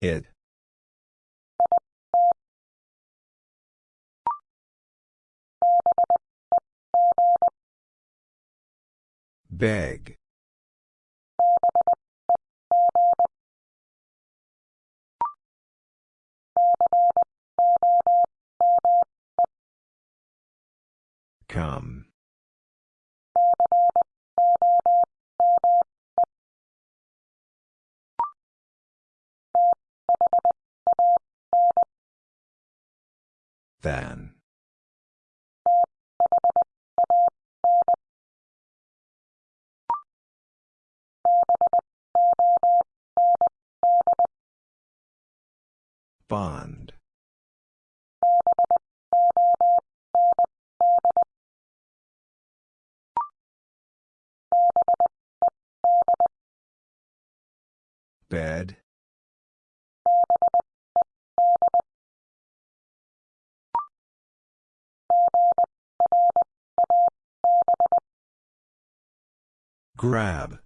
It. Beg. Come. Than. Bond. Bed. Grab.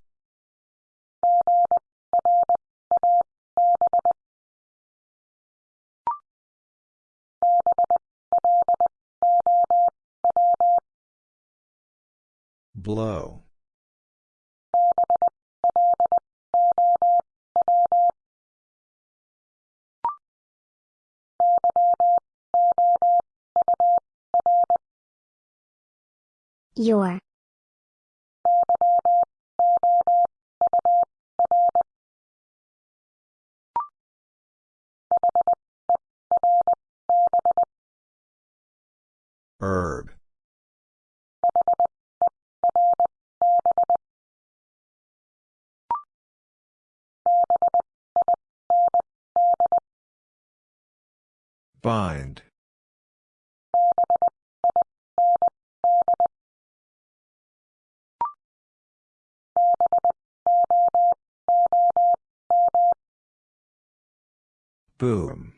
Blow. Your. Herb. Bind. Boom.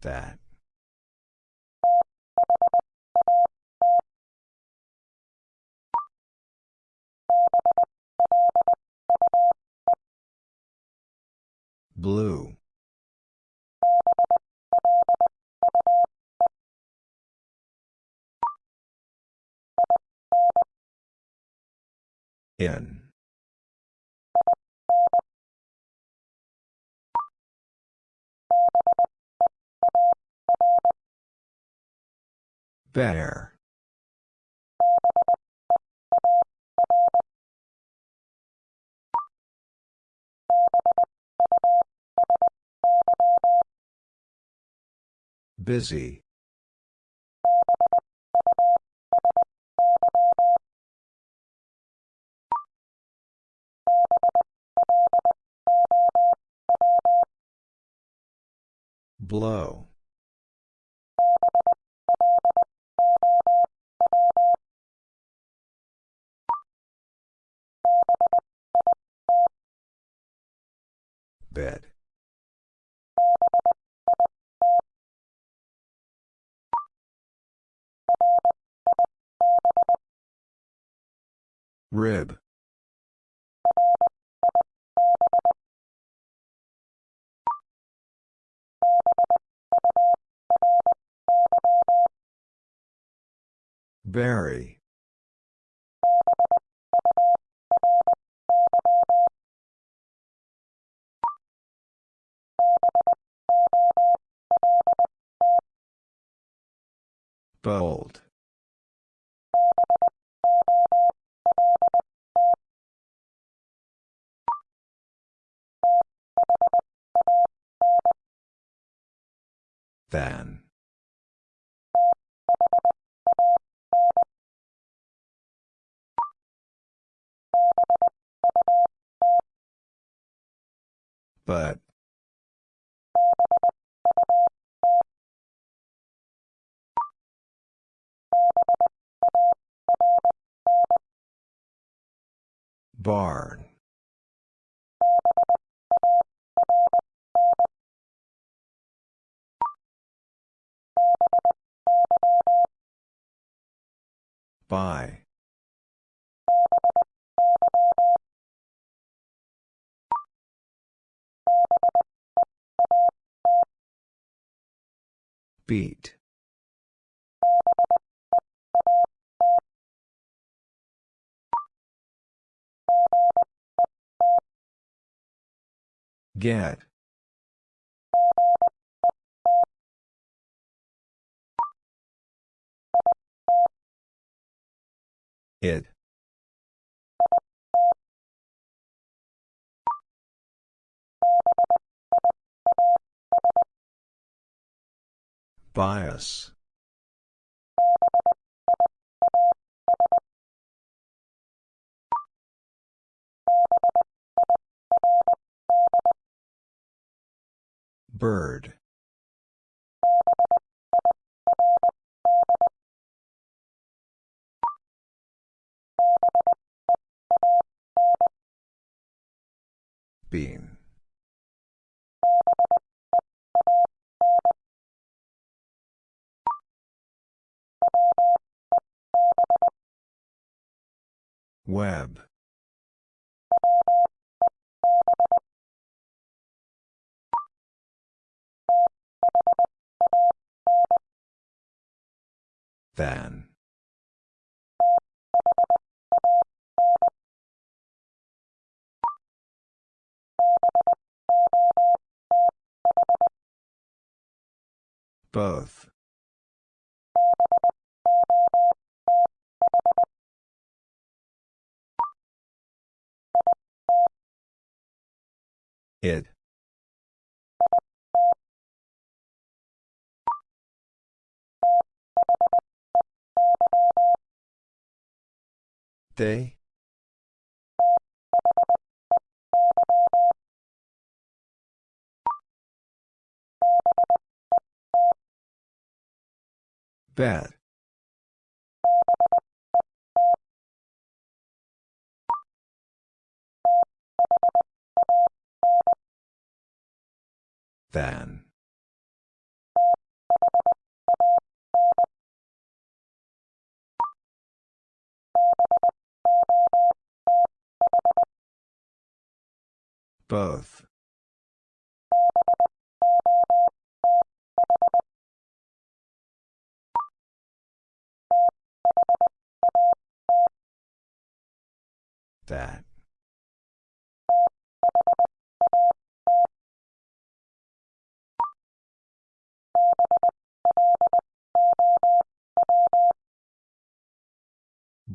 That. Blue. In. Bear. Busy. Blow. Bed. Rib. Berry. Bold. Than. But. Barn. Bye. Beat. Get. It. Bias. Bird. Bean. Web. Than. Both. It. They? Bad. Than. Both. That.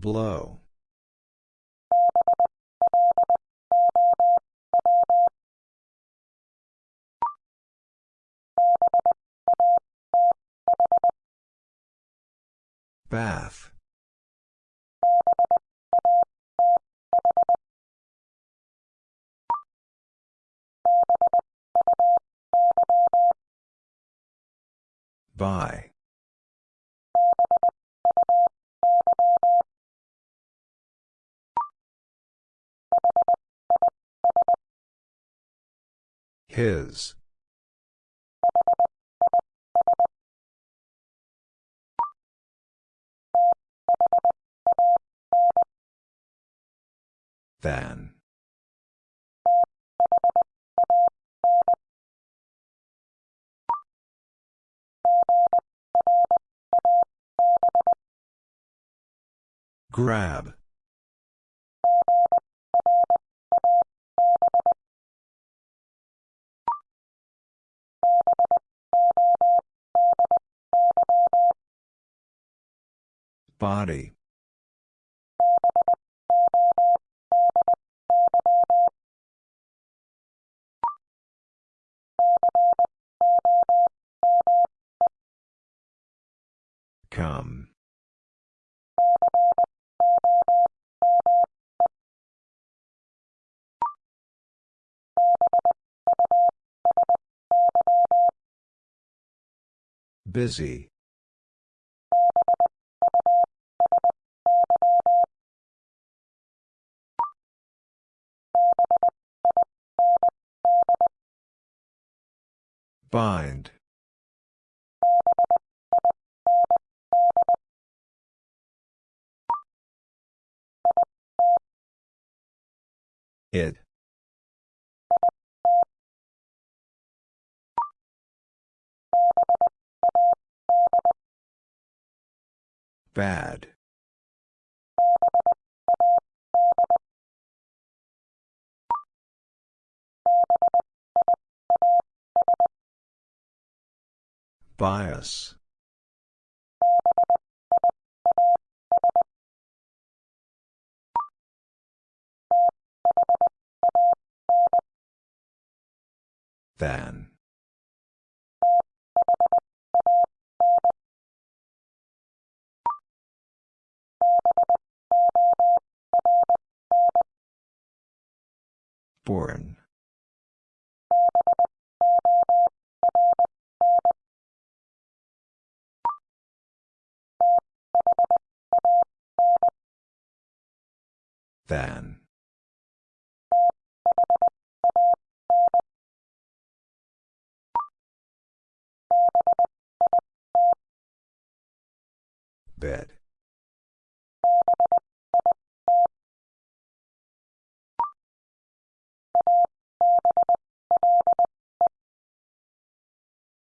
Blow. Bath. By. His. Than. Grab. Body. Come. Busy. Bind. It. Bad. Bias. Than. Born. Than. Bed.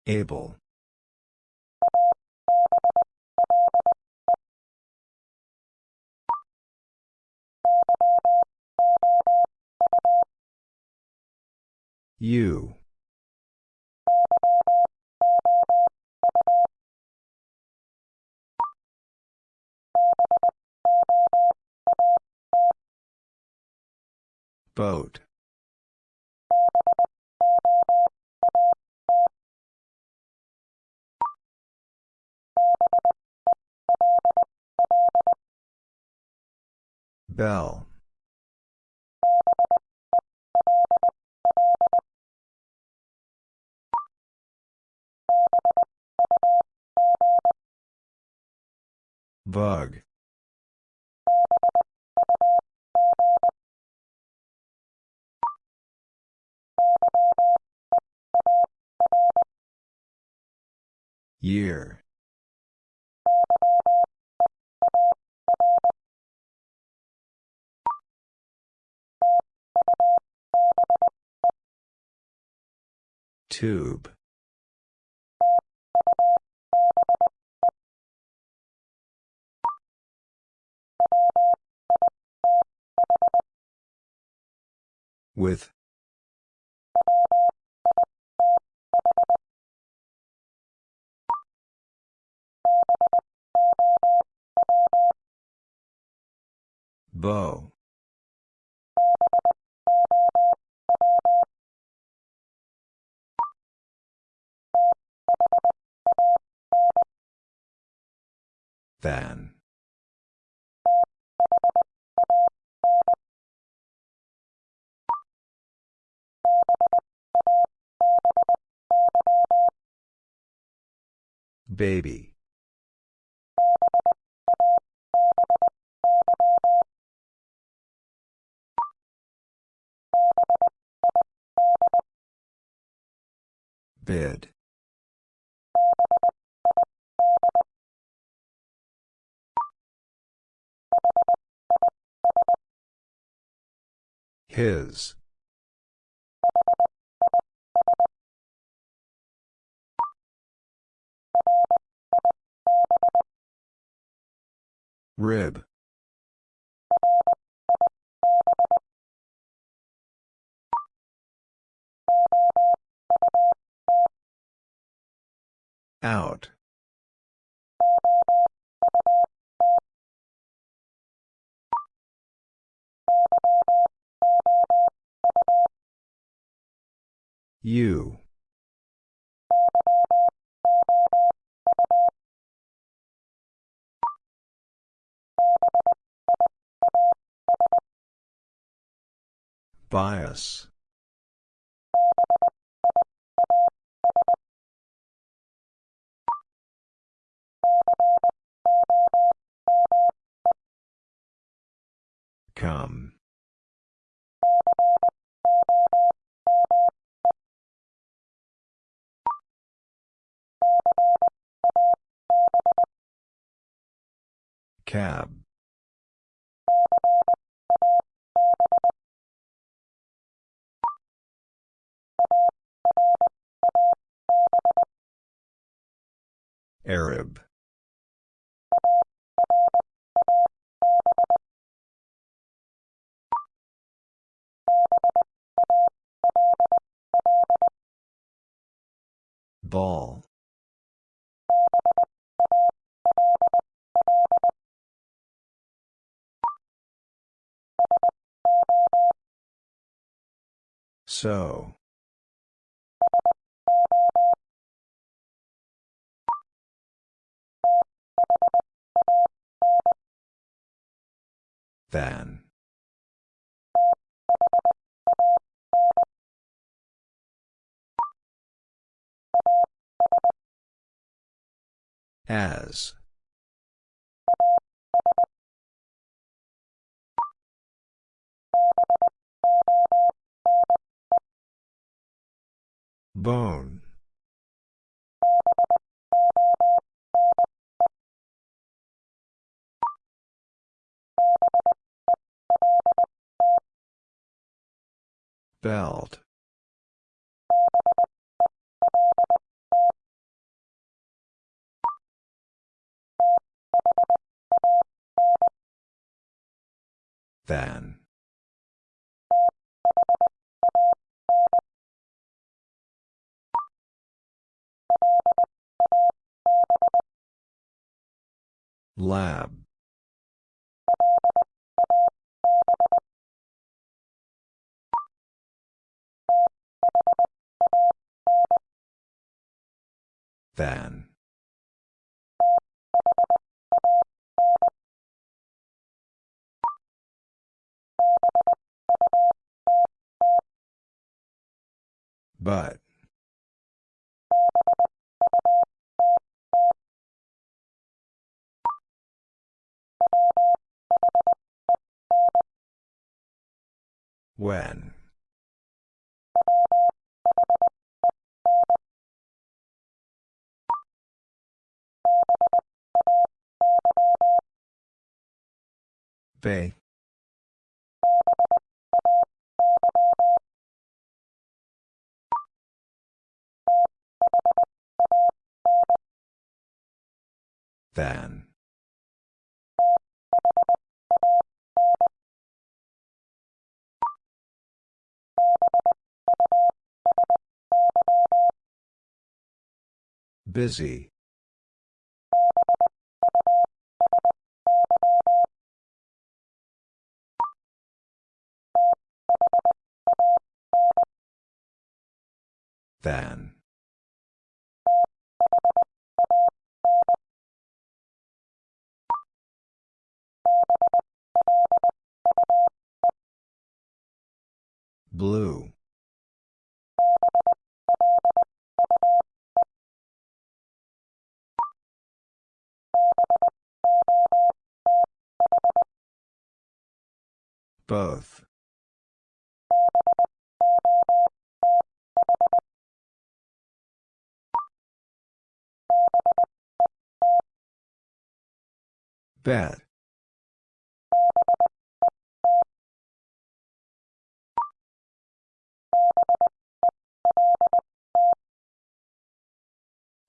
Able. You. Boat. Bell. Bug. Year. Tube. With. Bow. Than. Baby. Bid. His. Rib. Out. You. Bias. Come. Cab. Arab. Ball. So. Than. As. Bone. Belt. Than. Lab. Than. But. When. Bay. Than. Busy. Than. Blue. Both. Bet.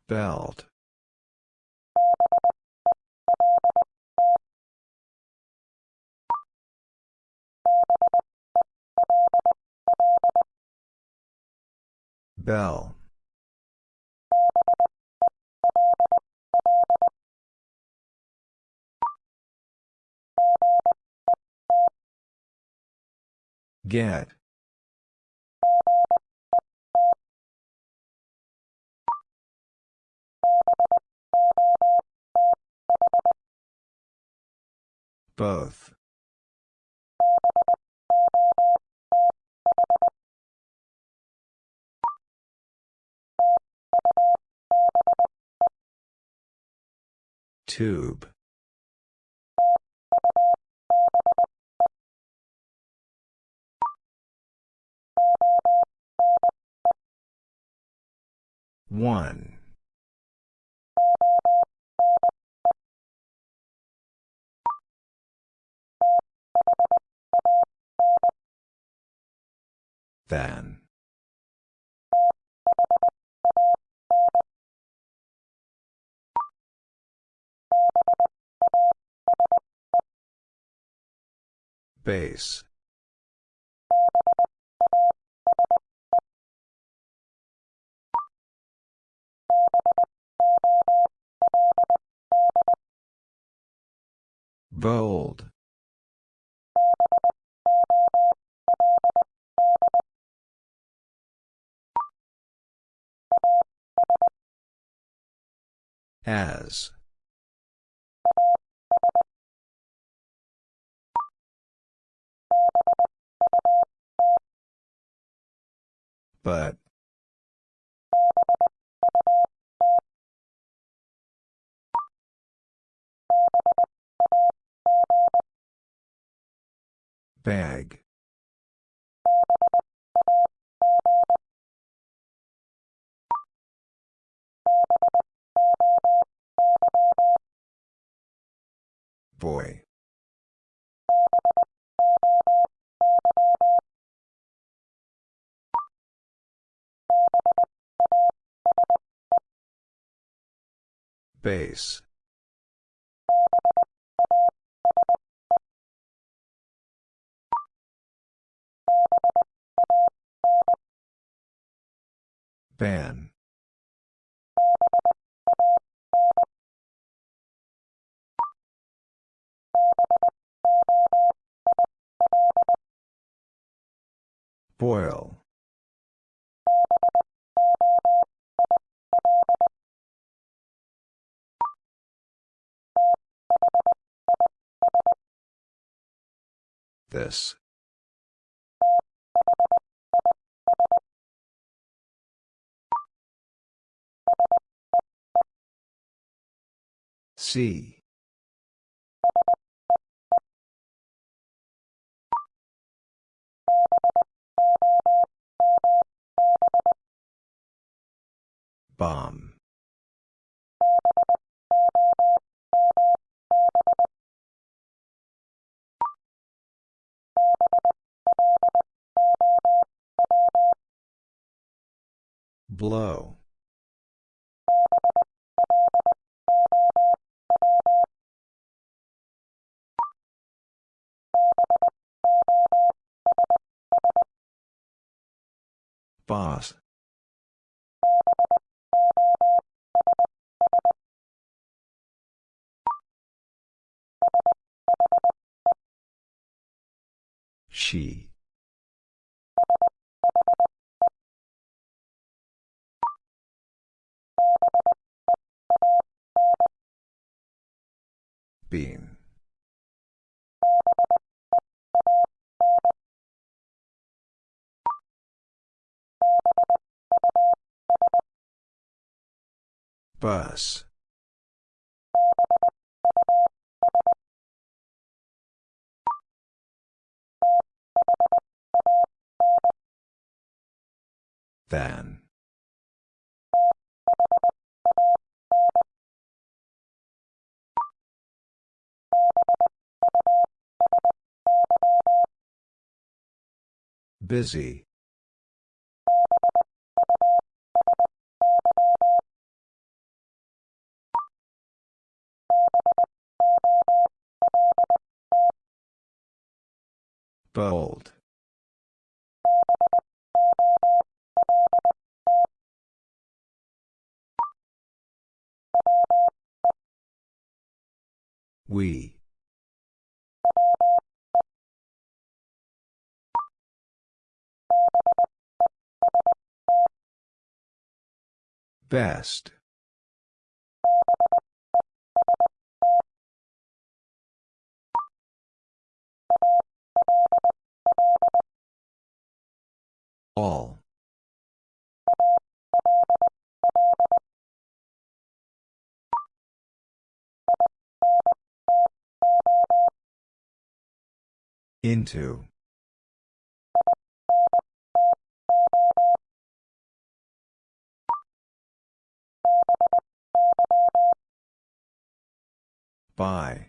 Belt. Bell. Get. Both. Tube. One. Than. Base. Bold. As. But. Bag. Boy. Base. Ban. Boil. This. See. Bomb. Blow. Boss. She. Beam. Bus. Than. Busy. Bold. We. Best. All. Into. By.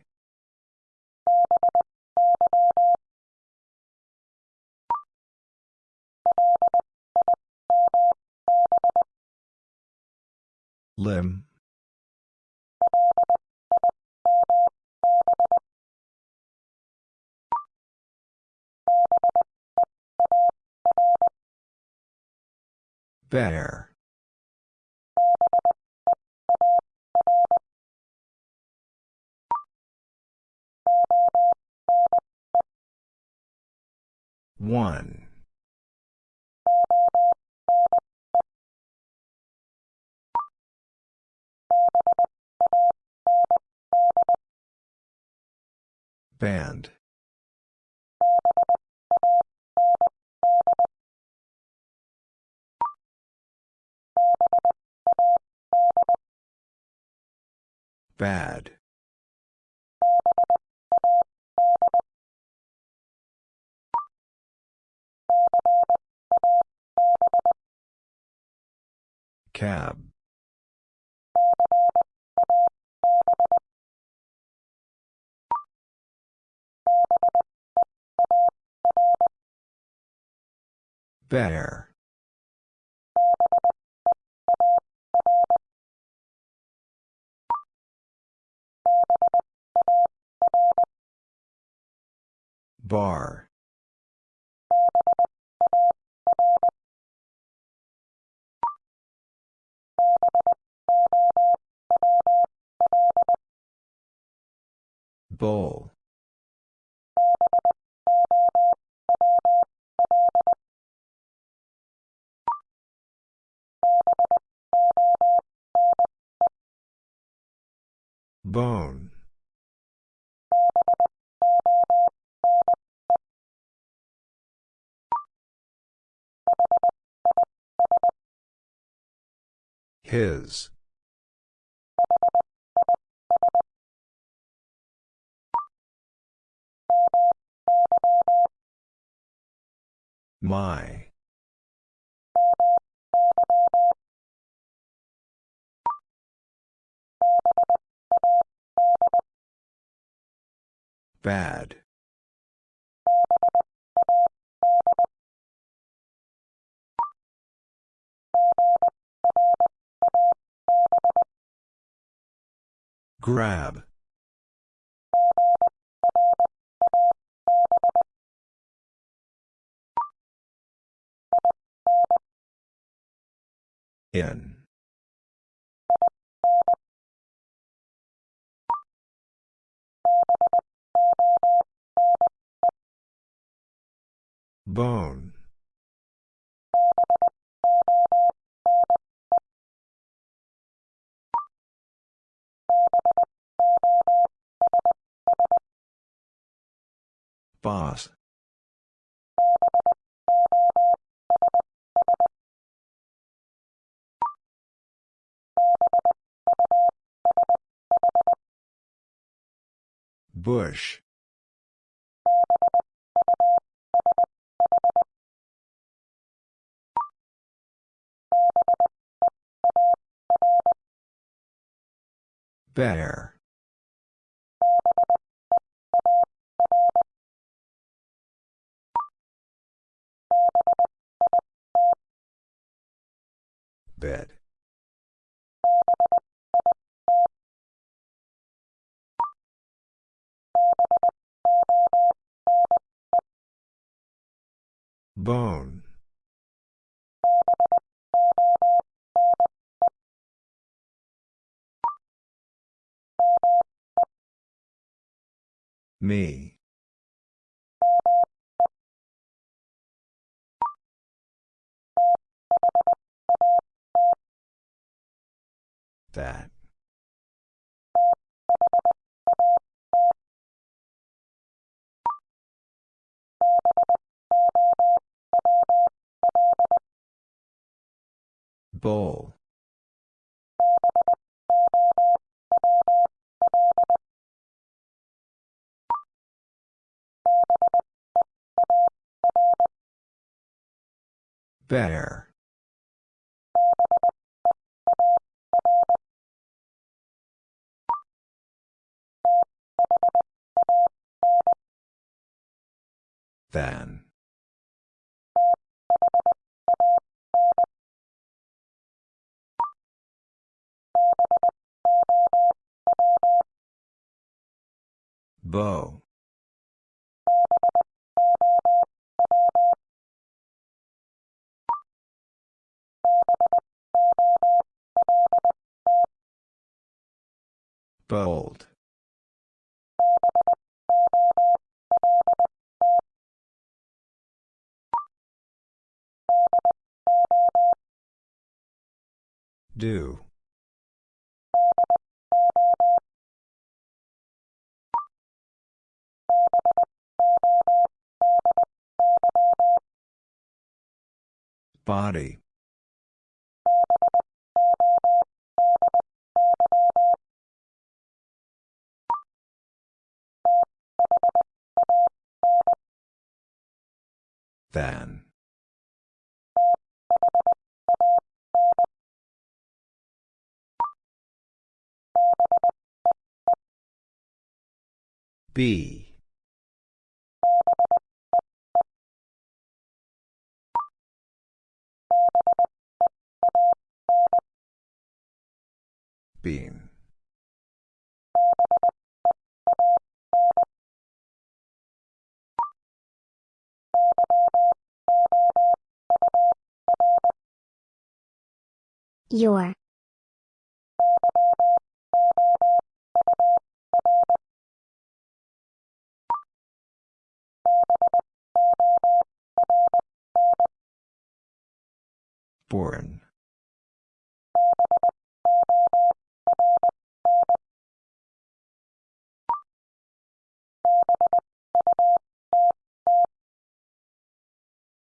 Limb. Bear. One. Band. Bad. Cab. Bear. Bar. Bowl. Bone. His. My. Bad. Grab. In. Bone. Boss. Bush. Bear. Bed. Bone. Me. That. Bowl. Bear. Than. Bow. Bold. Do. Body. Than. B. Bean. Your. Born.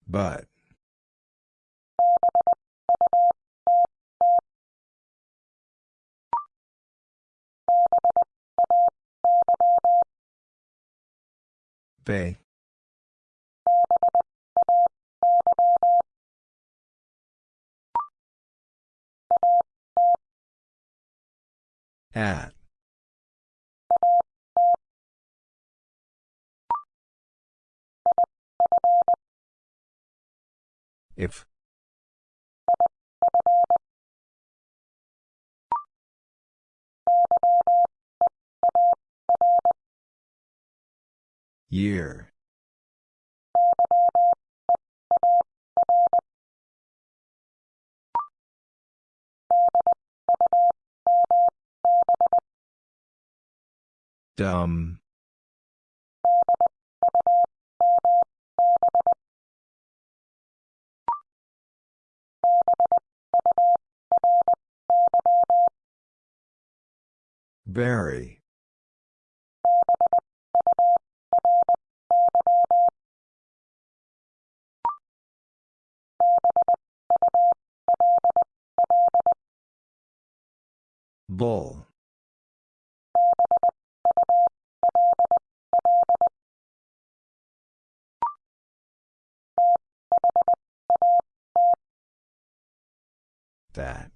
But. Bay. At. If. Year. Dumb. Very. Bull. That.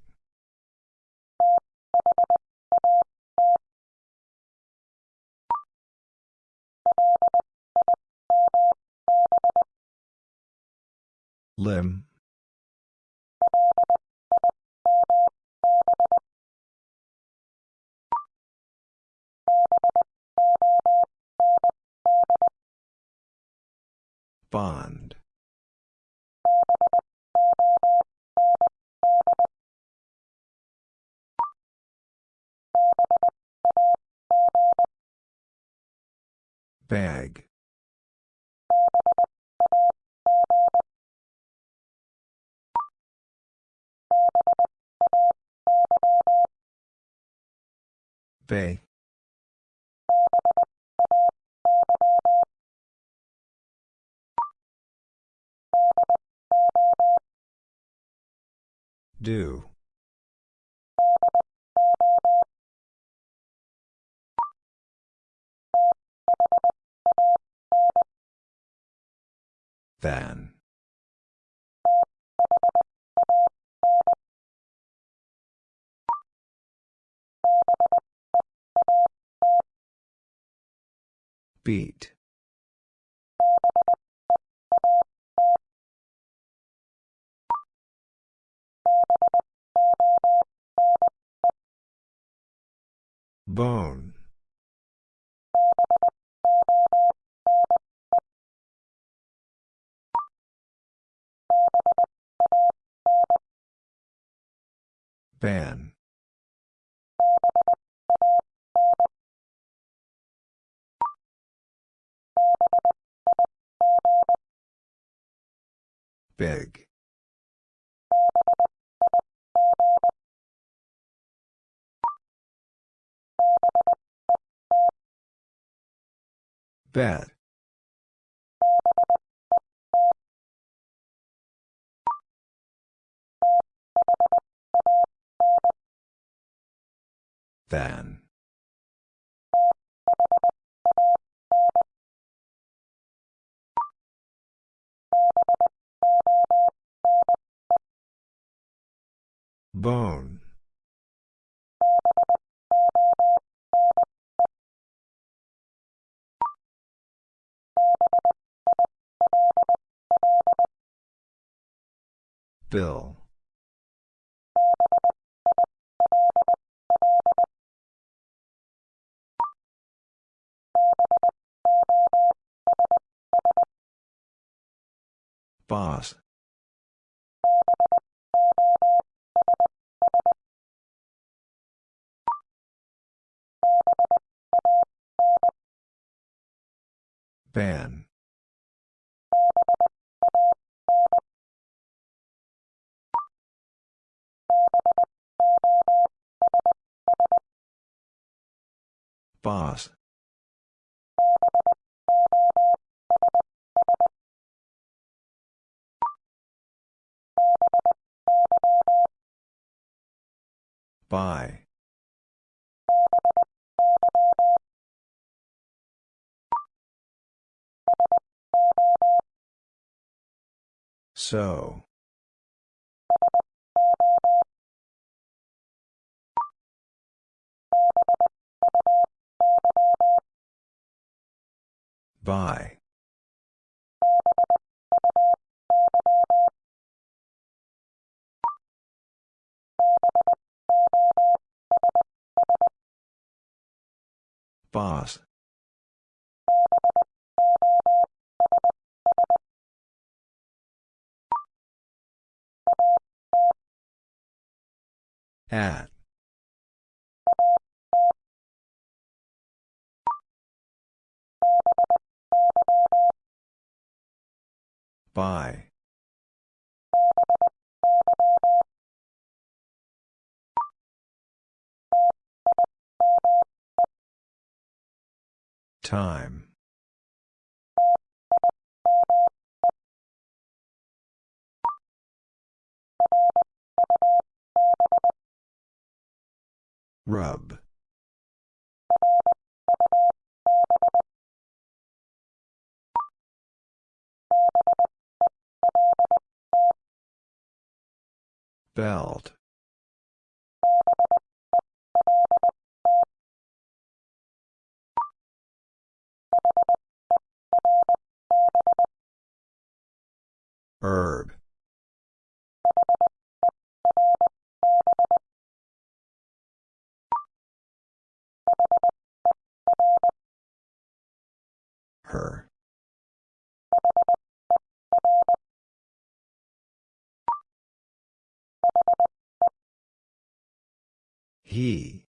Limb. Bond. Bag. Bay. Do. Than. Beat. Bone. Ban. Big. Bet. Than. Bone. Bill. Boss. Ban. Boss. By. So. By. Boss. At. By. Time. Rub. Belt. Herb. Her. He.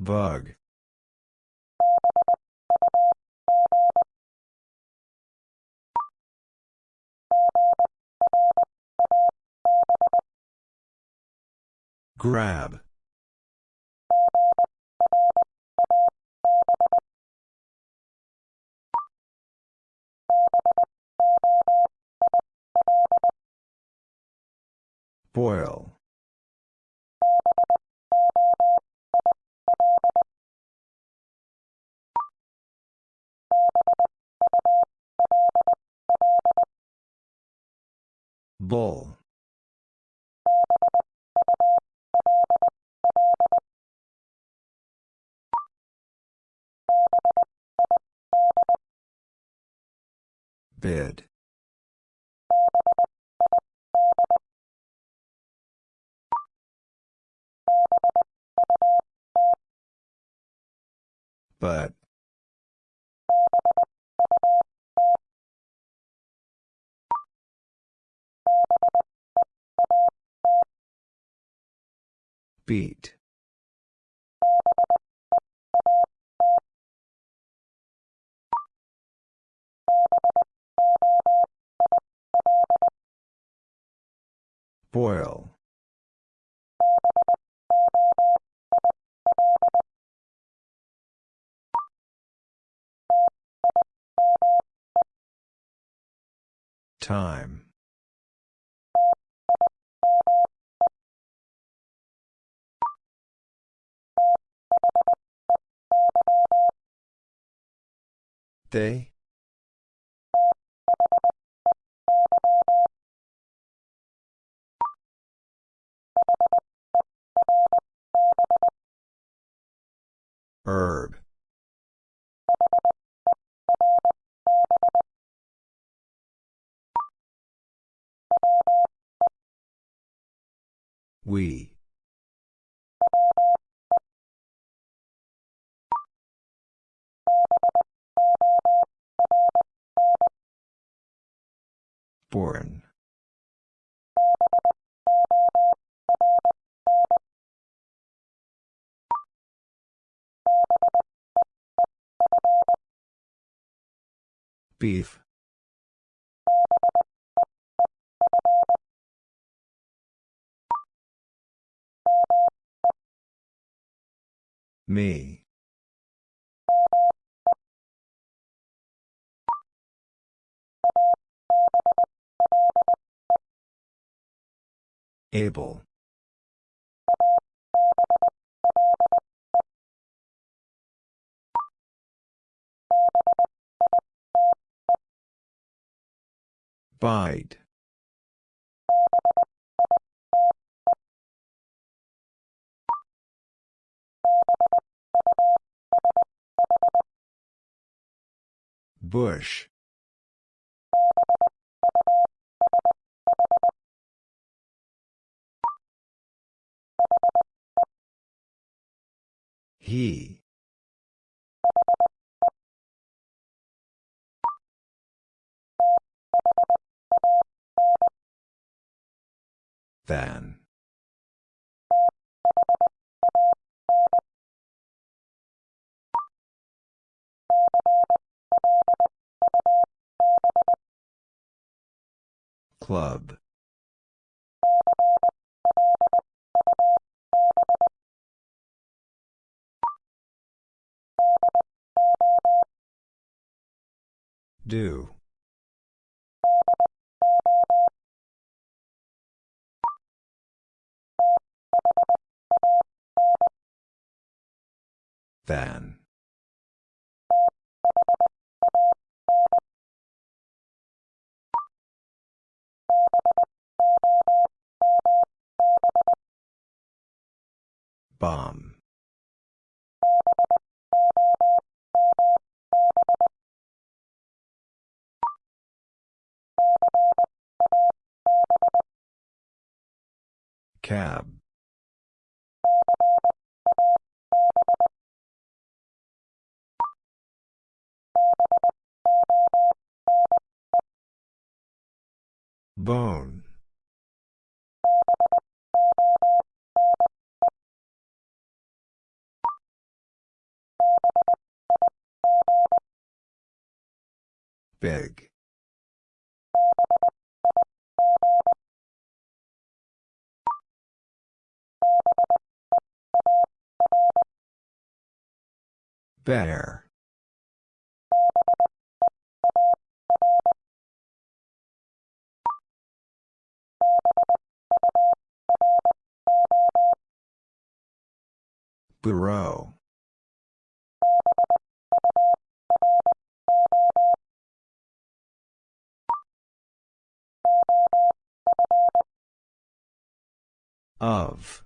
Bug. Grab. Boil. Bull. Bid. But. Beat. Boil. Time. They? Herb. We. Born. Beef. Me. Able. Bite. Bush. He. Than. Club. Do. Than. Bomb. Cab. Bone. Big. Bear. Bureau. Of.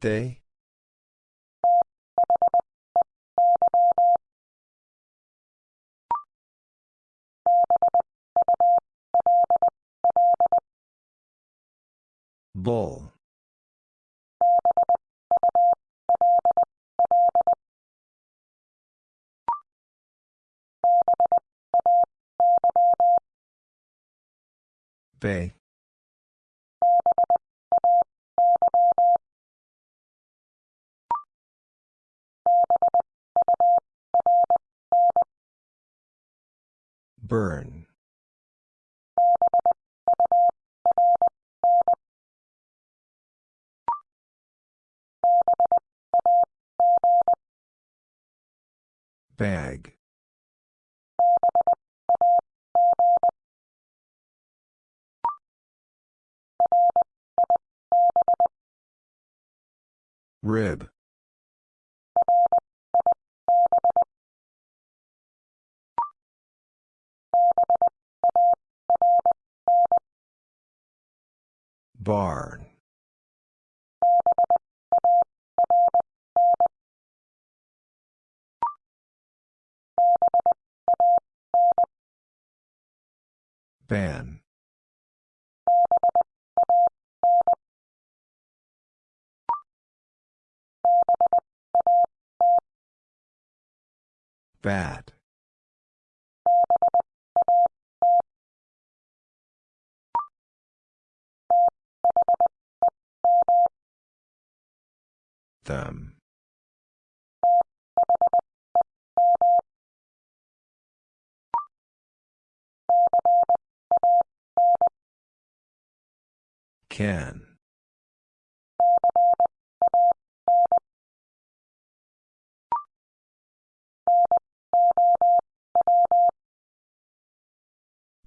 They? Bull. Bay. Burn. Bag. Rib. Barn. Ban. Bat. Them. Can.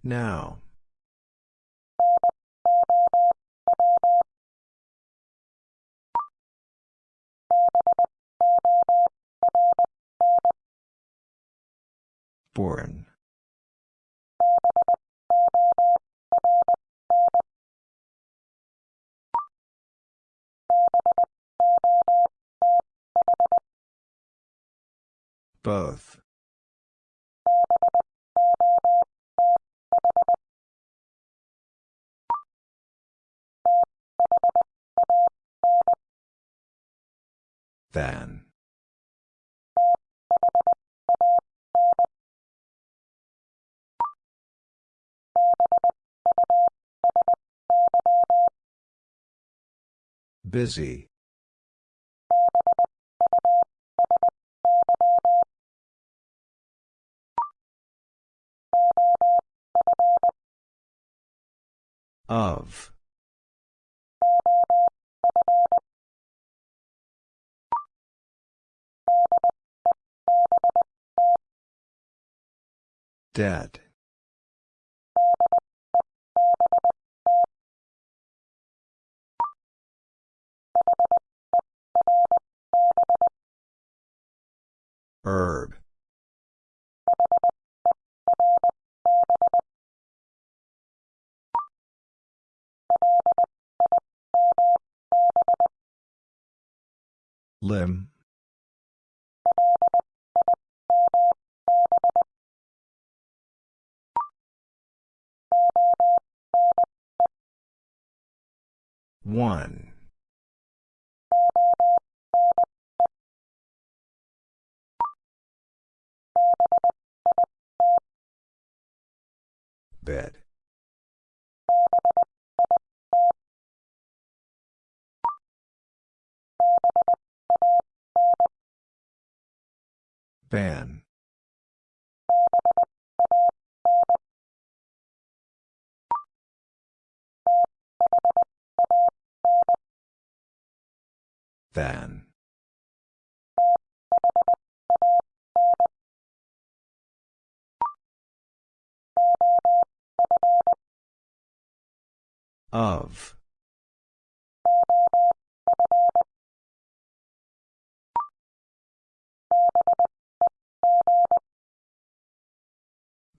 Now. Born. Both. Than. Busy. Of. Dead. Herb. Limb. One. Bed. Ban. Than. Of.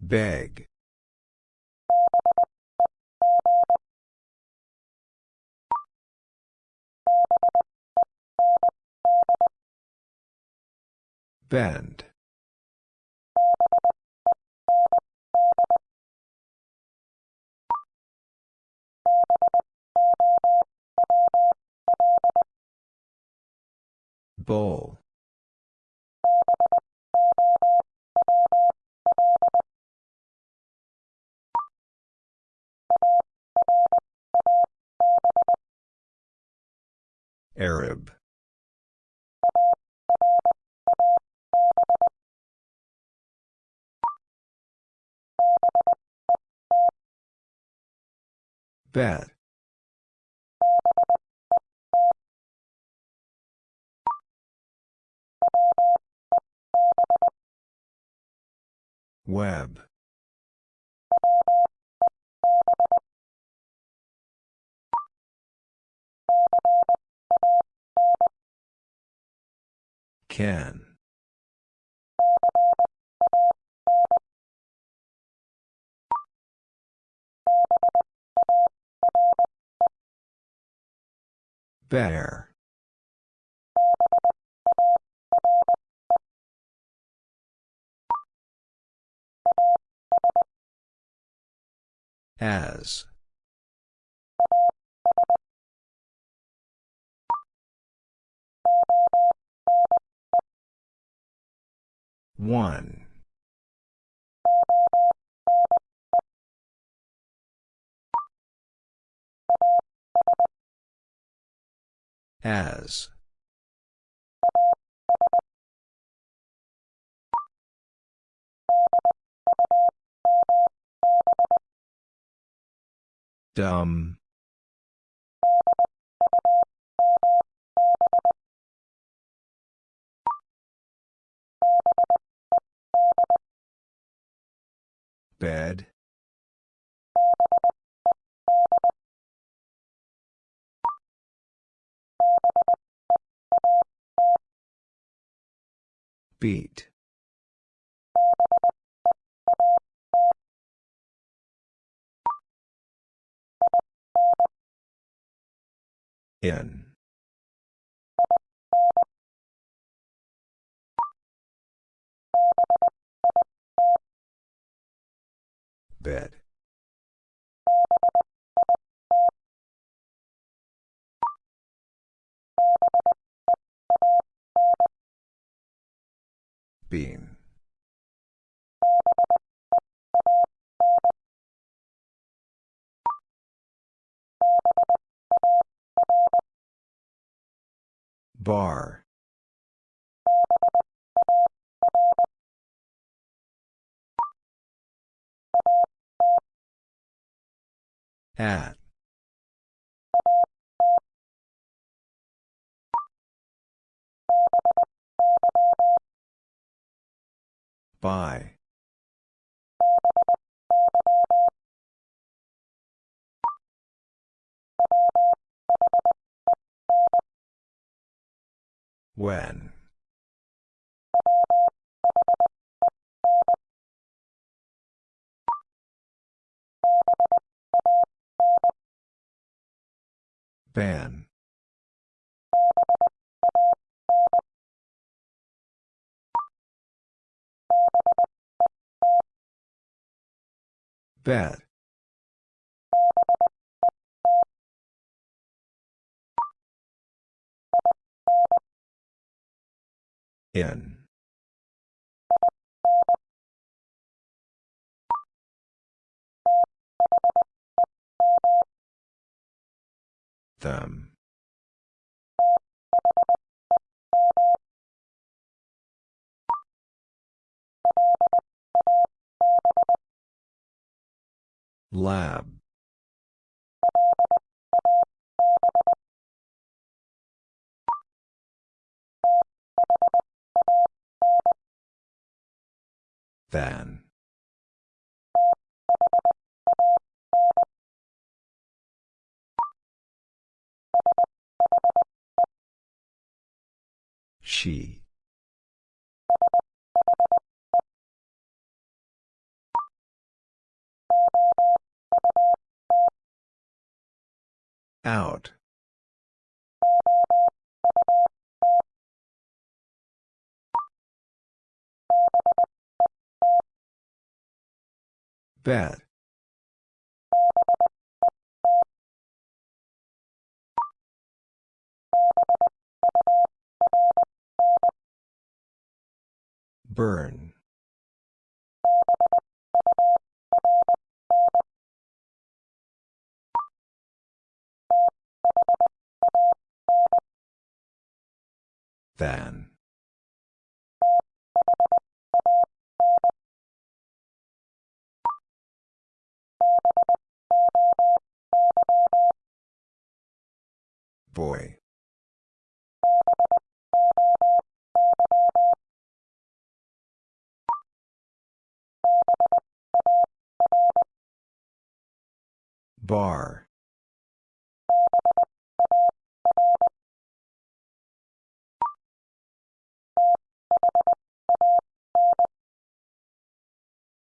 Beg. Bend. Bowl. Arab. Bad. Web. Can. Bear. As. One. As. Dumb. Bed. Beat. In. Bed. Bean. Bar. At. By. When. Ban. Bet. In. Them. Lab. Than. She. Out. Bet. Burn. Than. Boy. Bar.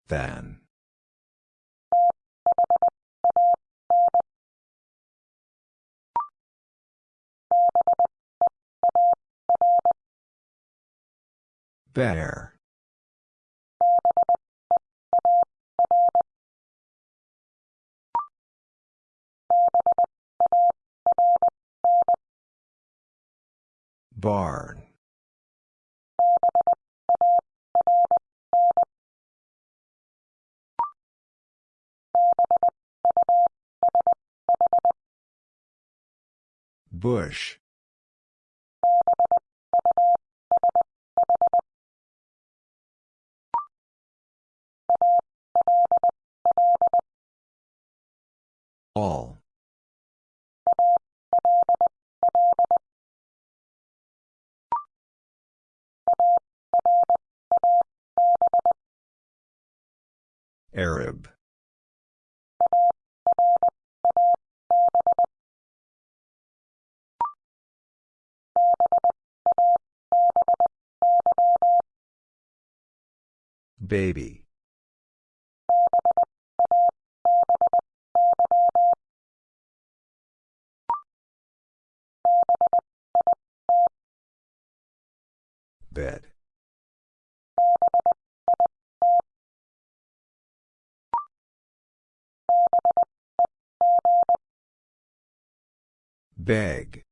Than. Bear. Barn. Bush. All. Arab. Baby. Bed. Beg.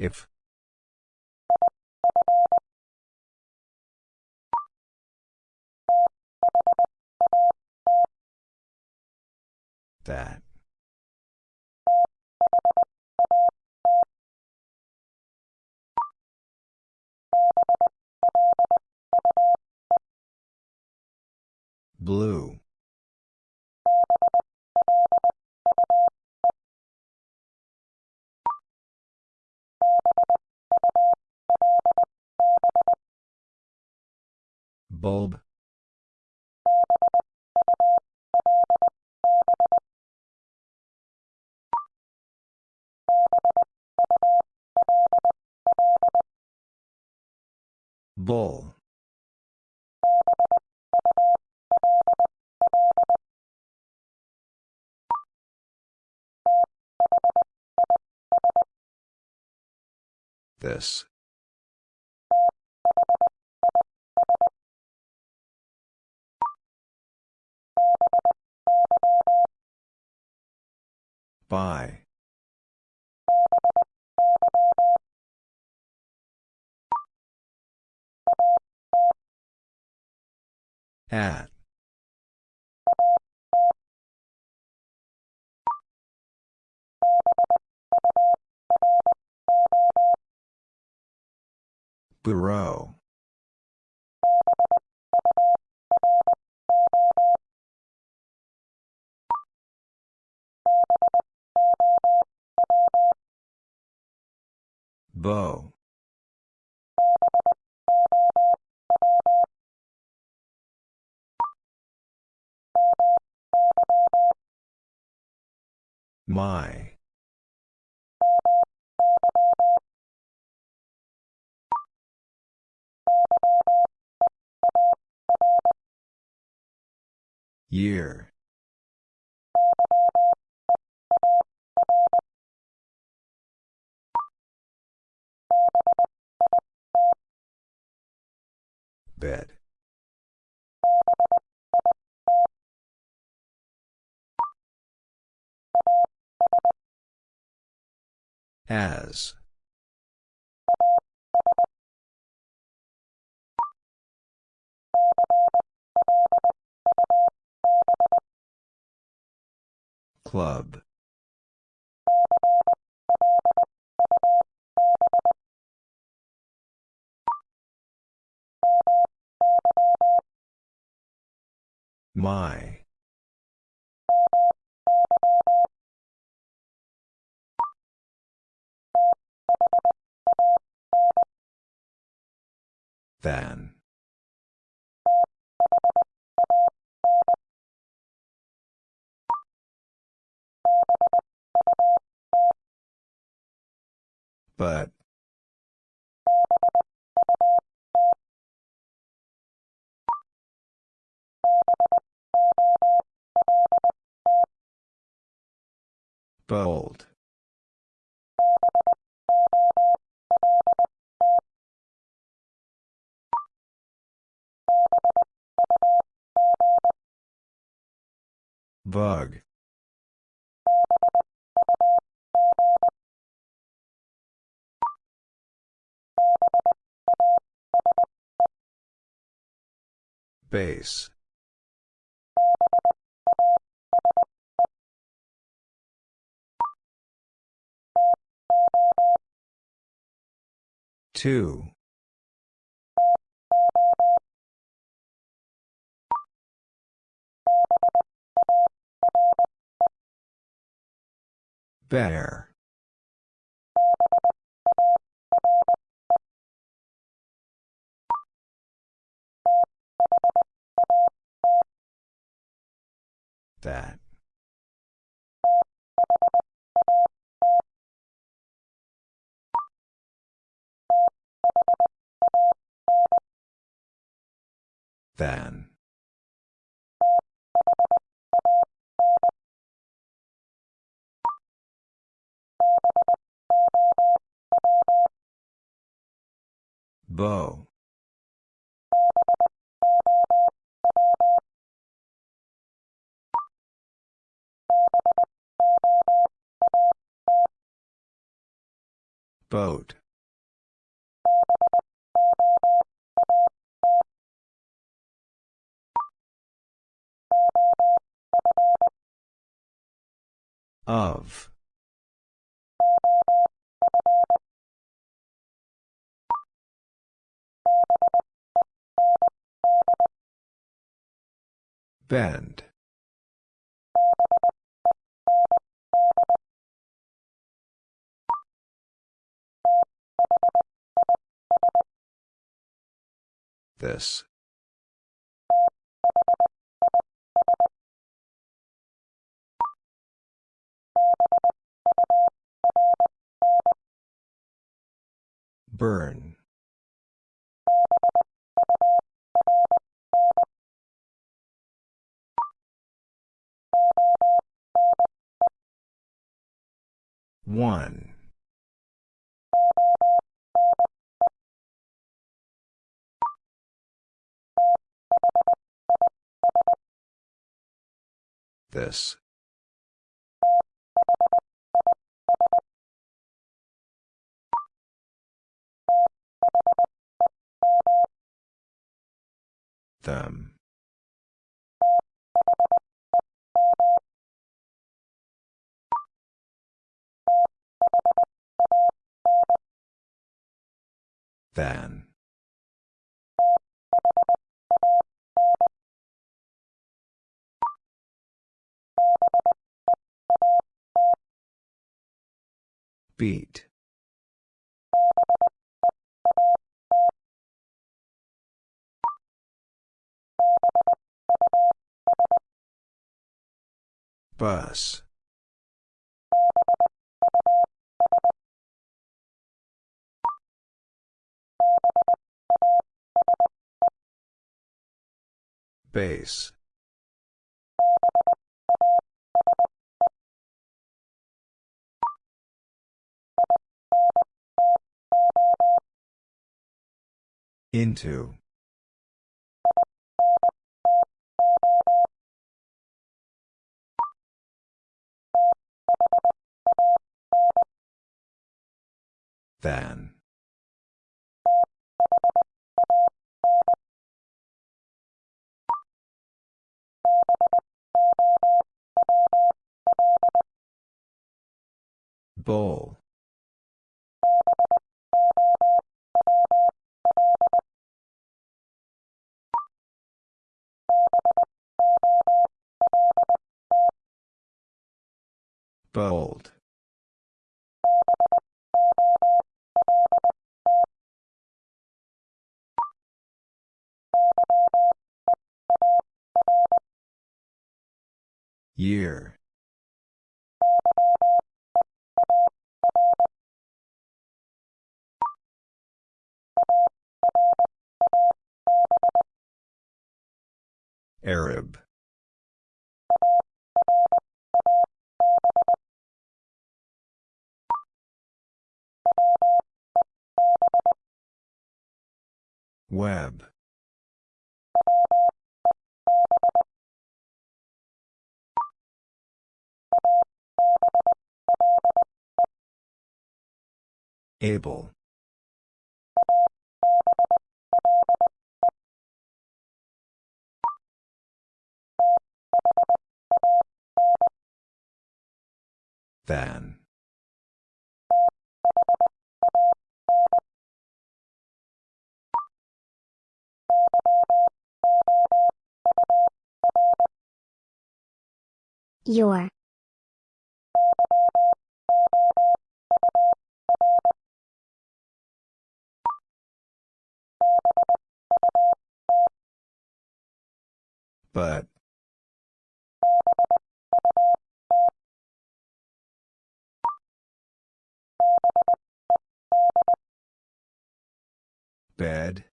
If. That. Blue. Bulb. Bull. This. By. At. Bureau. Bow. My. Year. Bed. As. Club. My. Than. But. Bold. Bug. Base. Two. Bear. That. Than. Bow. Boat. Of. Bend. This. Burn. One. This. Them. Than. Beat. Bus. Base. Into. Than. Bowl. Bold. Year. Arab. Web. Able. Than. Your. But. Bed.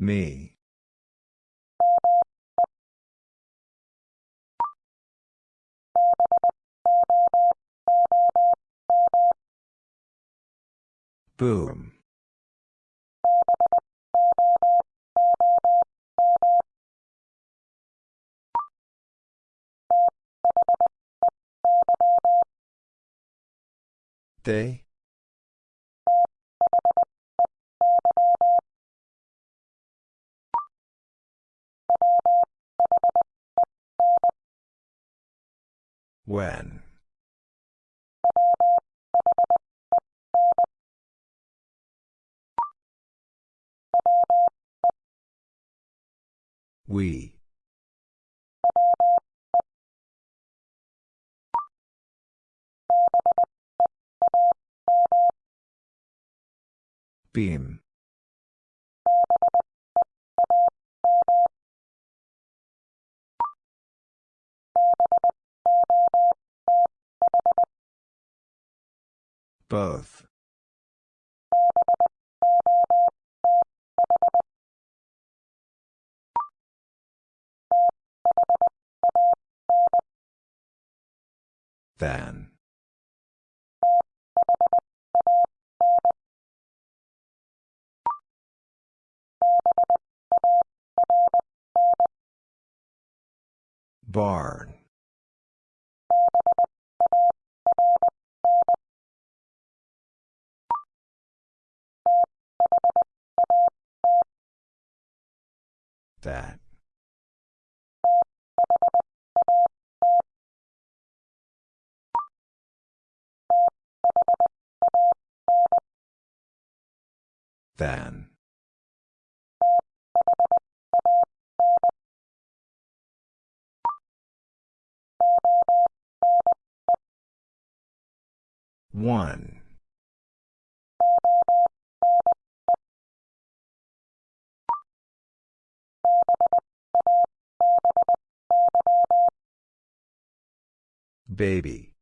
Me. Boom. They? When? We. Beam. Both. Than. Barn. That. Than. One. Baby.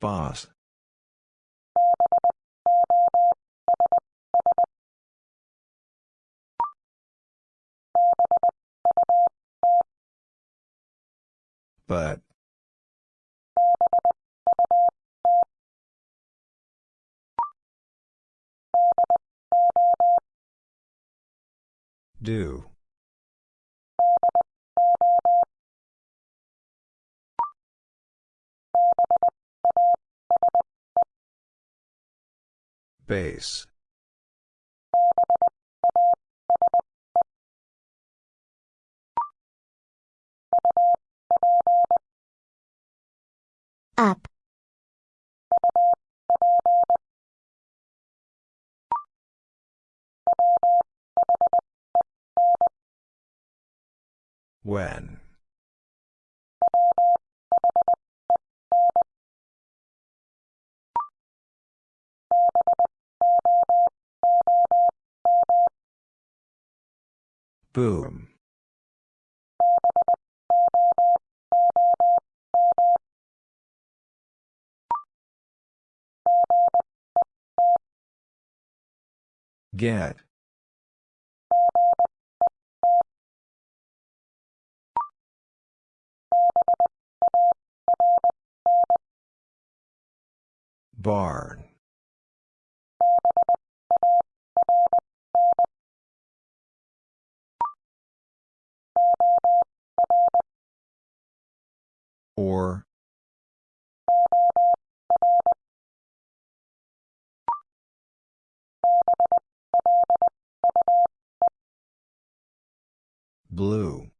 Boss. But. Do. Base. Up. When. Boom. Get. Barn. Or. Blue.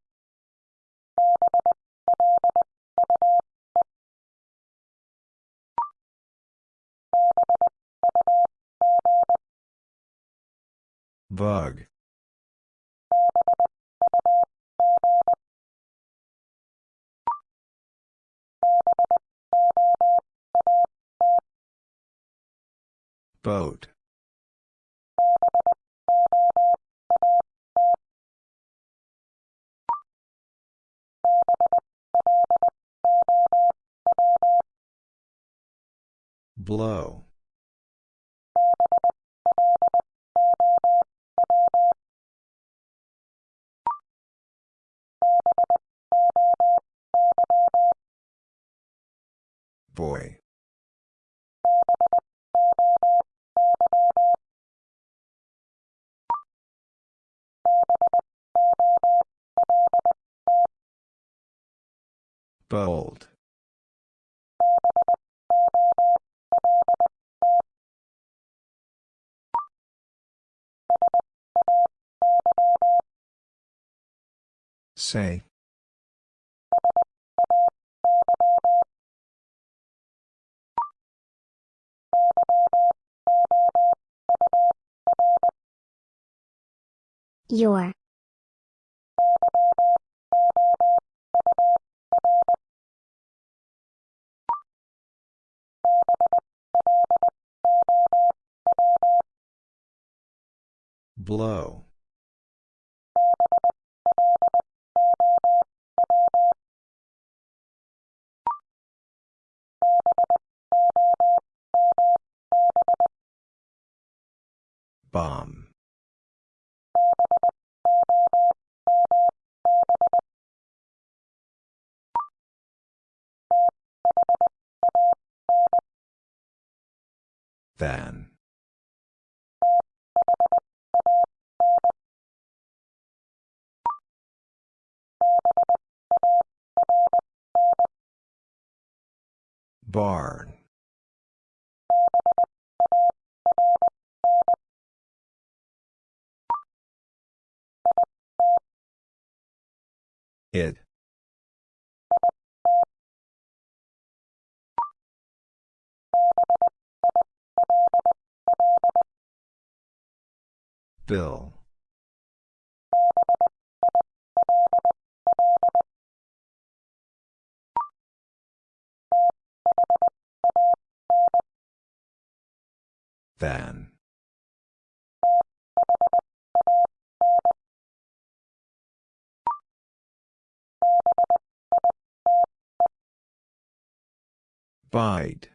Bug. Boat. Blow. Boy. Bold. Say. Your. Blow. Bomb. Than. Barn. It. Bill. Than. Bite.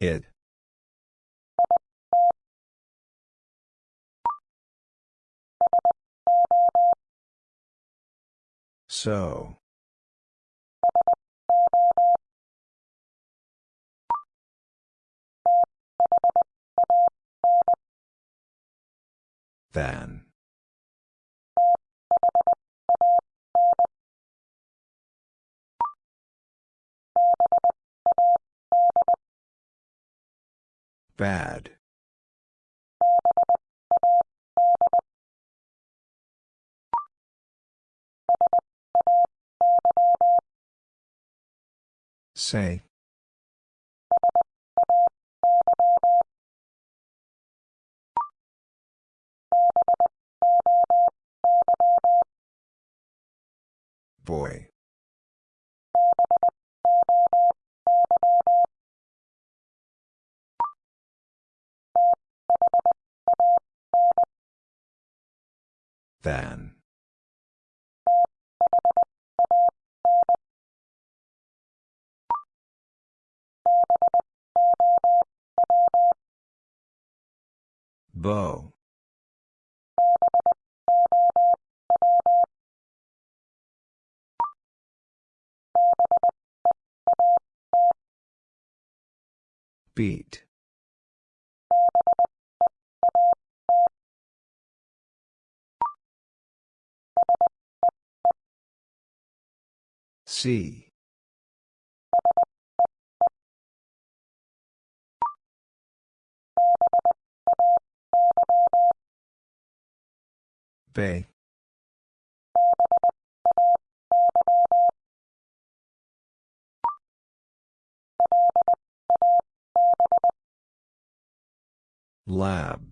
It. So. Than. Bad. Say. Boy. Than. Bow. Beat. See. Bay. Lab.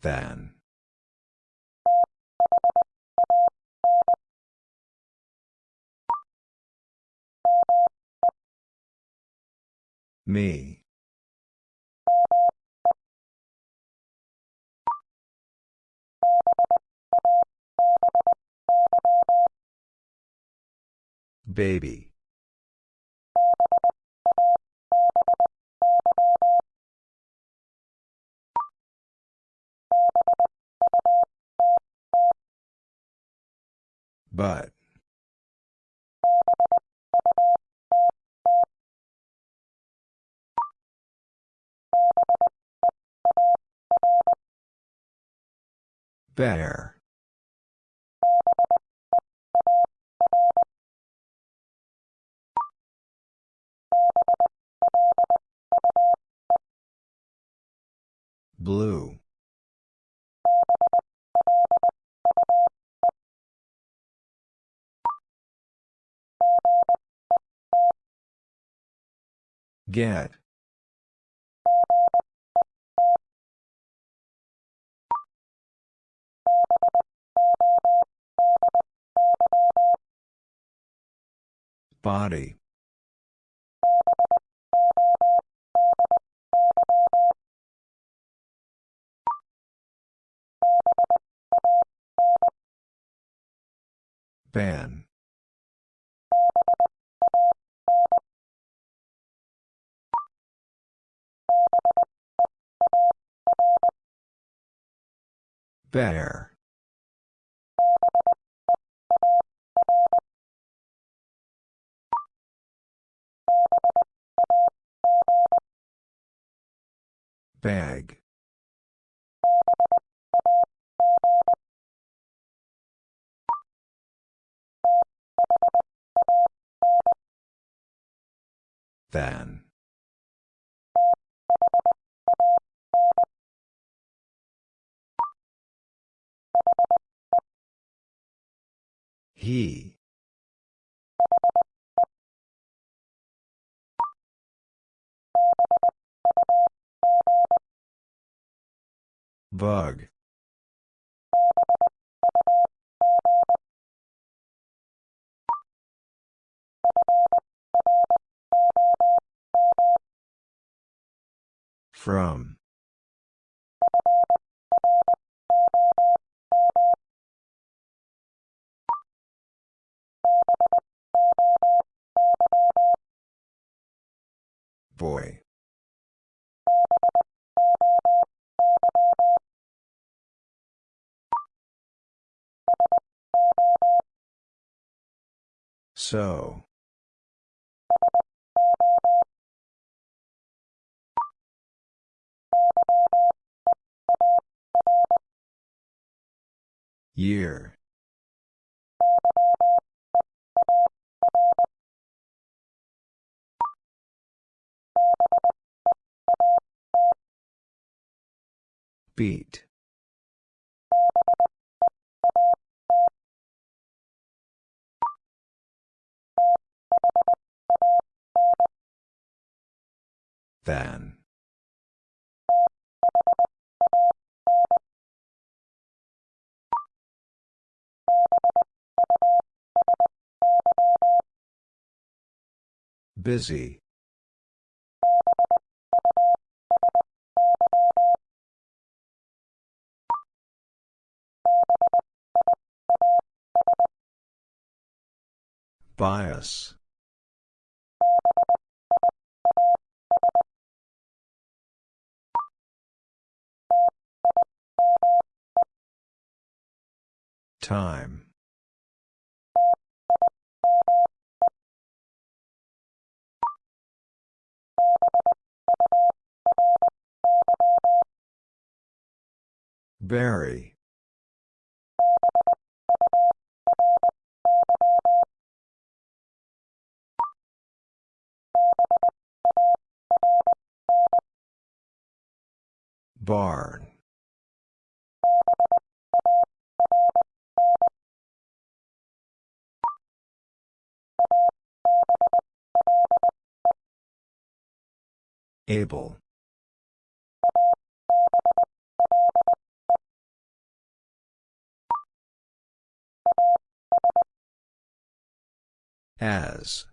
Than. Me. Baby. But. Bear. Blue. Get. Body. Ban. Bear. Bag. Than. He. Bug. From. Boy. So. Year. Beat. Than. Busy. Bias. Time. Very. Barn. Able. As.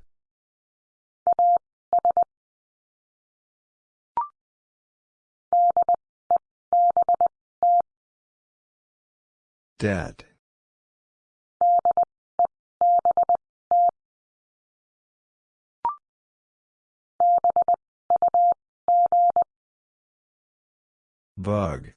Dead. Bug.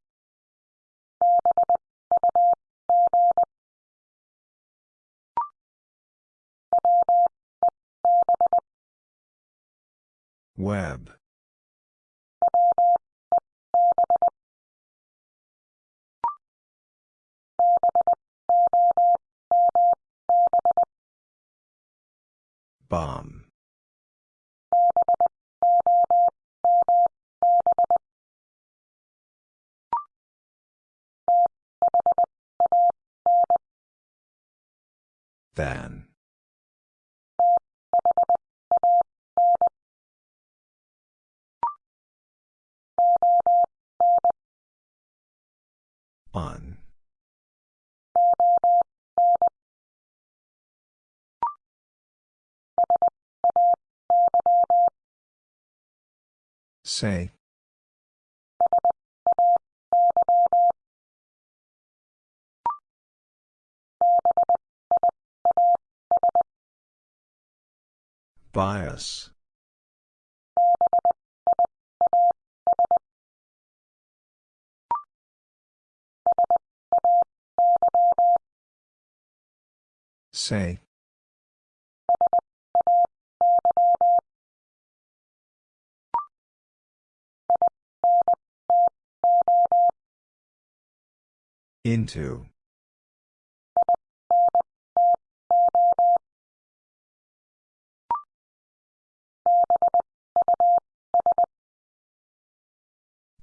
Web. Bomb. Than. On. Say. Bias. Say. Into.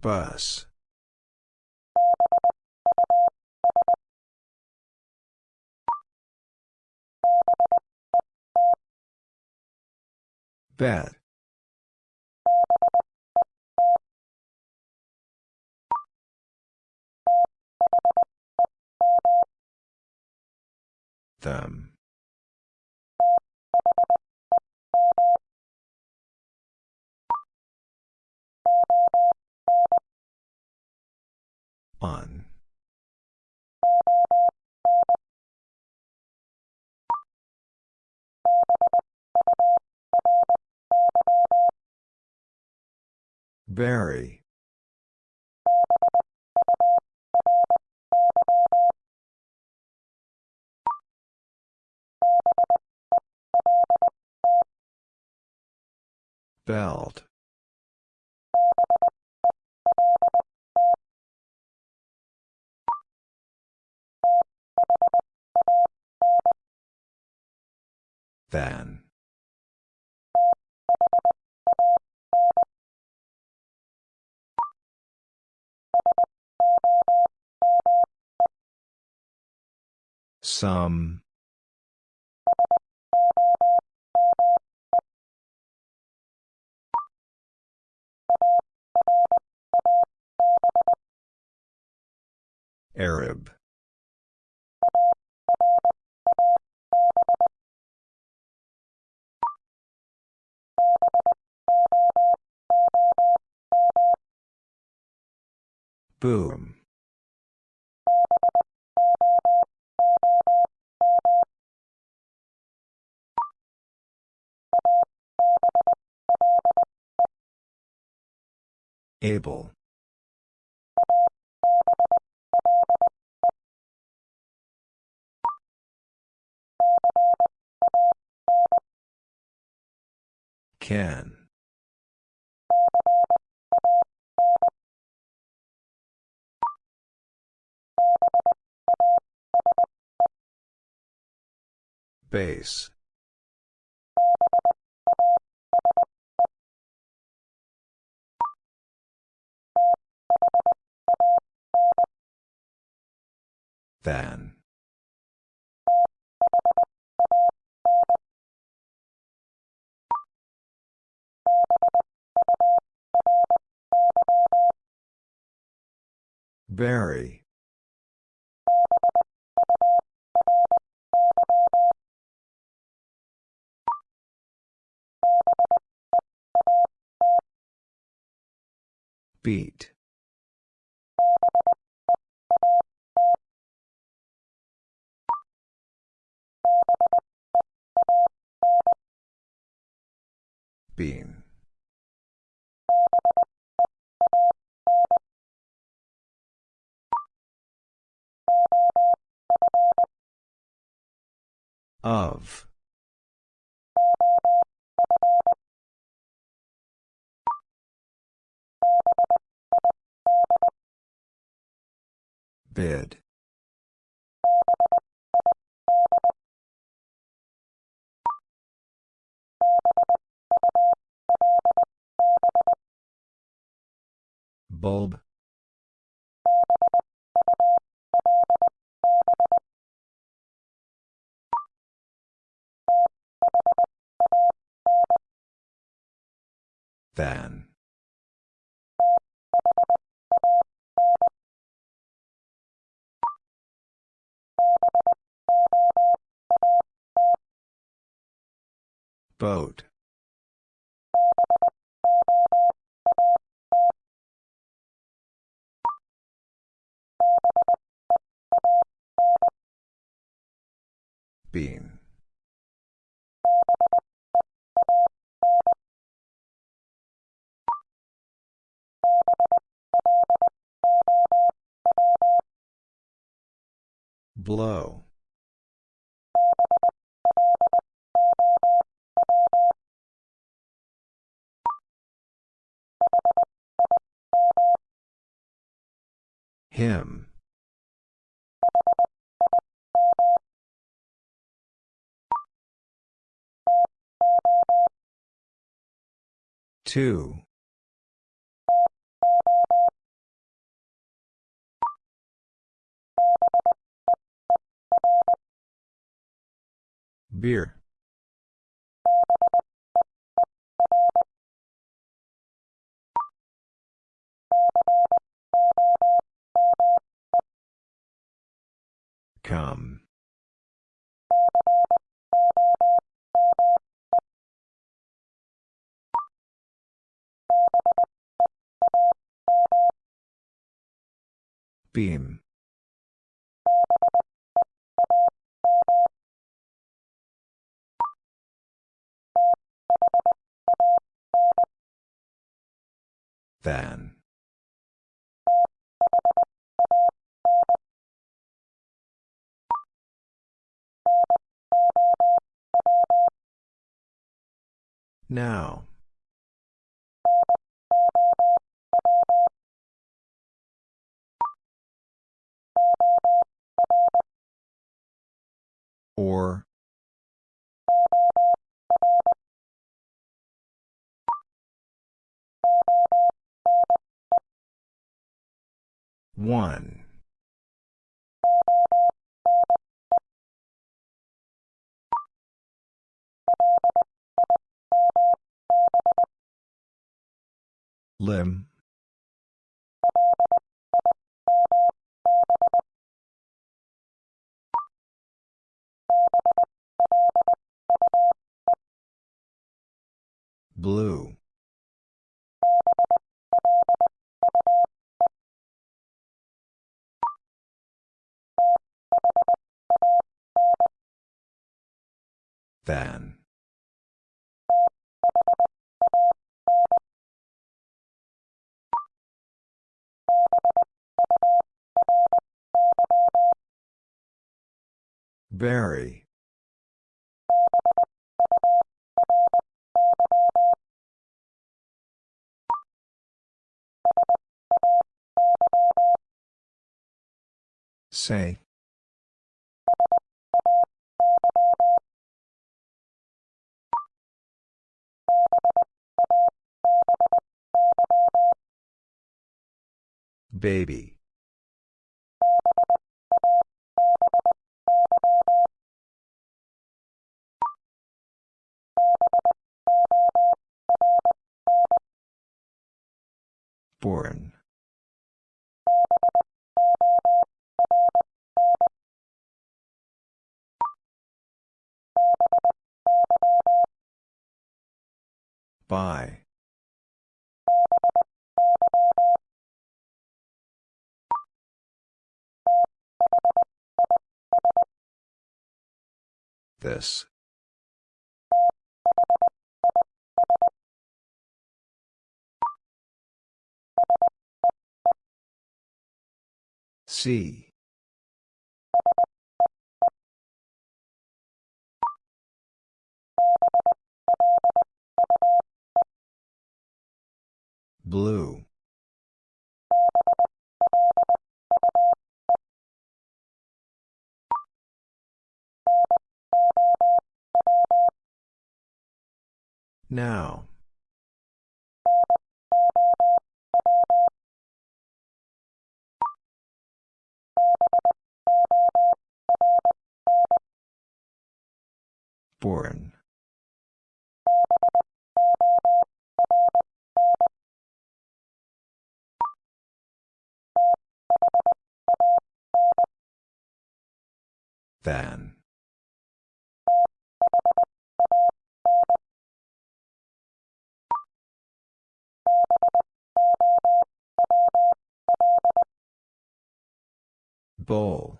Bus. Bet. Them. On. Very. Belt. Van. Some. Arab. Boom. Able. Can. Base. Than. Very. Beat. Bean. Of. Bid. Bulb. Than. Boat. Bean. Blow. Him. Two. Beer. Come. Beam. Than. Now. Or. One. Limb. Blue. Than. Very. Say. Baby. Born. By. This. See. Blue. Now. Born. Than. Bowl.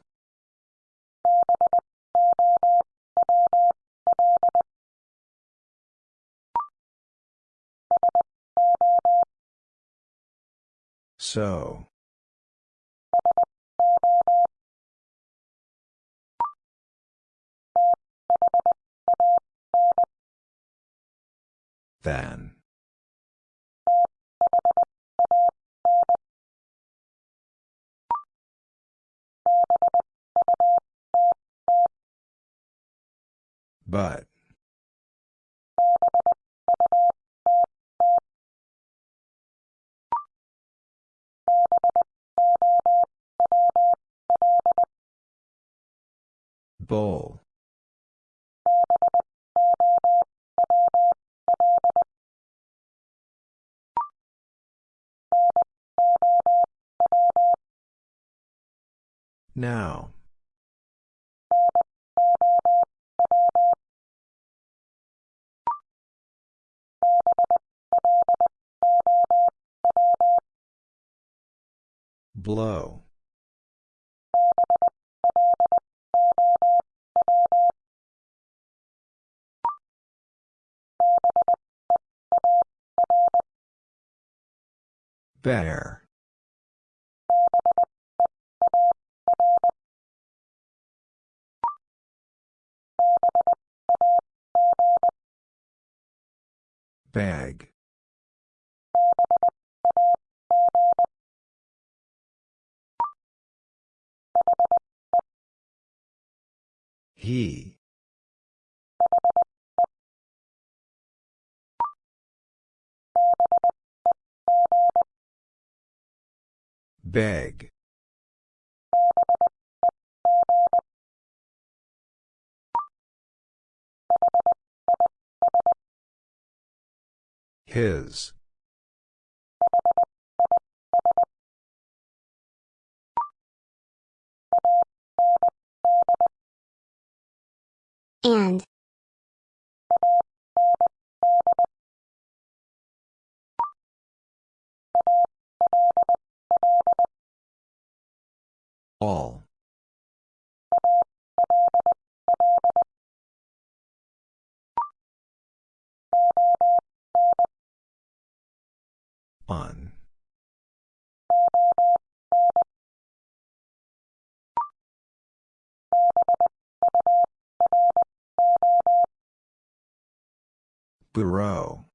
So. Than. But. Bowl. Now. Blow. Bear. Bag. He. Beg. His. And. All. On. Bureau.